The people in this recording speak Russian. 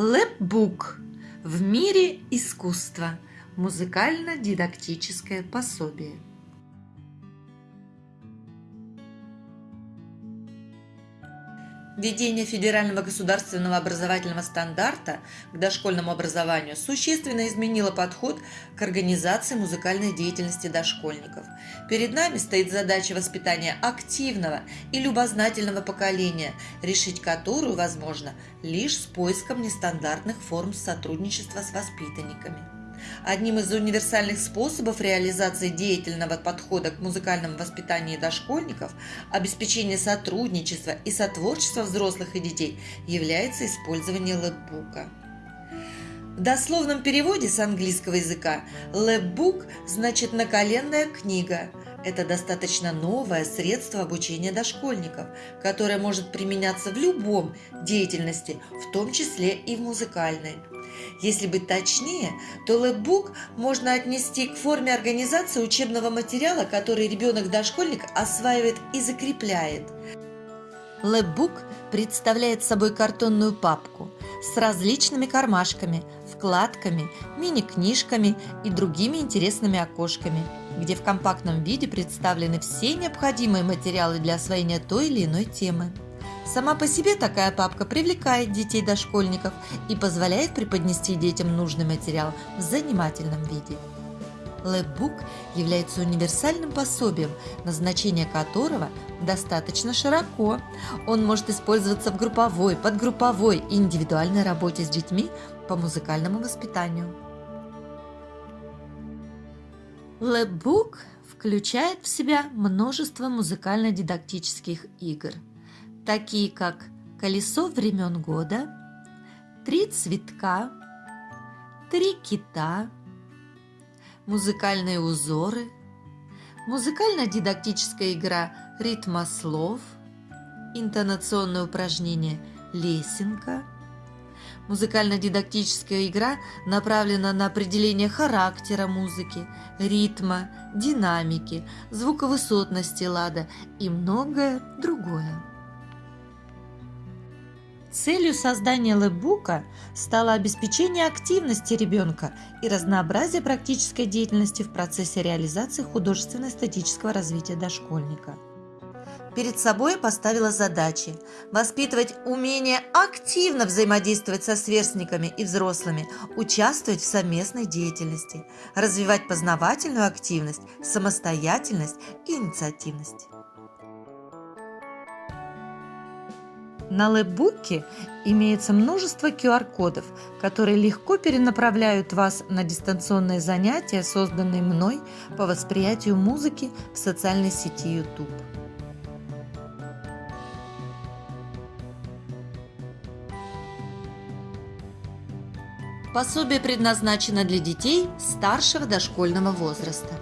Лэпбук в мире искусства. Музыкально-дидактическое пособие. Введение федерального государственного образовательного стандарта к дошкольному образованию существенно изменило подход к организации музыкальной деятельности дошкольников. Перед нами стоит задача воспитания активного и любознательного поколения, решить которую возможно лишь с поиском нестандартных форм сотрудничества с воспитанниками. Одним из универсальных способов реализации деятельного подхода к музыкальному воспитанию дошкольников, обеспечения сотрудничества и сотворчества взрослых и детей является использование лэпбука. В дословном переводе с английского языка «лэпбук» значит «наколенная книга», это достаточно новое средство обучения дошкольников, которое может применяться в любом деятельности, в том числе и в музыкальной. Если быть точнее, то лэпбук можно отнести к форме организации учебного материала, который ребенок-дошкольник осваивает и закрепляет. Лэпбук представляет собой картонную папку с различными кармашками, вкладками, мини-книжками и другими интересными окошками, где в компактном виде представлены все необходимые материалы для освоения той или иной темы. Сама по себе такая папка привлекает детей-дошкольников и позволяет преподнести детям нужный материал в занимательном виде. Лэпбук является универсальным пособием, назначение которого достаточно широко. Он может использоваться в групповой, подгрупповой и индивидуальной работе с детьми по музыкальному воспитанию. Лэпбук включает в себя множество музыкально-дидактических игр – такие как «Колесо времен года», «Три цветка», «Три кита», «Музыкальные узоры», музыкально-дидактическая игра «Ритма слов», интонационное упражнение «Лесенка», Музыкально-дидактическая игра направлена на определение характера музыки, ритма, динамики, звуковысотности лада и многое другое. Целью создания лэпбука стало обеспечение активности ребенка и разнообразие практической деятельности в процессе реализации художественно-эстетического развития дошкольника. Перед собой поставила задачи воспитывать умение активно взаимодействовать со сверстниками и взрослыми, участвовать в совместной деятельности, развивать познавательную активность, самостоятельность и инициативность. На лэпбуке имеется множество QR-кодов, которые легко перенаправляют вас на дистанционные занятия, созданные мной по восприятию музыки в социальной сети YouTube. Пособие предназначено для детей старшего дошкольного возраста.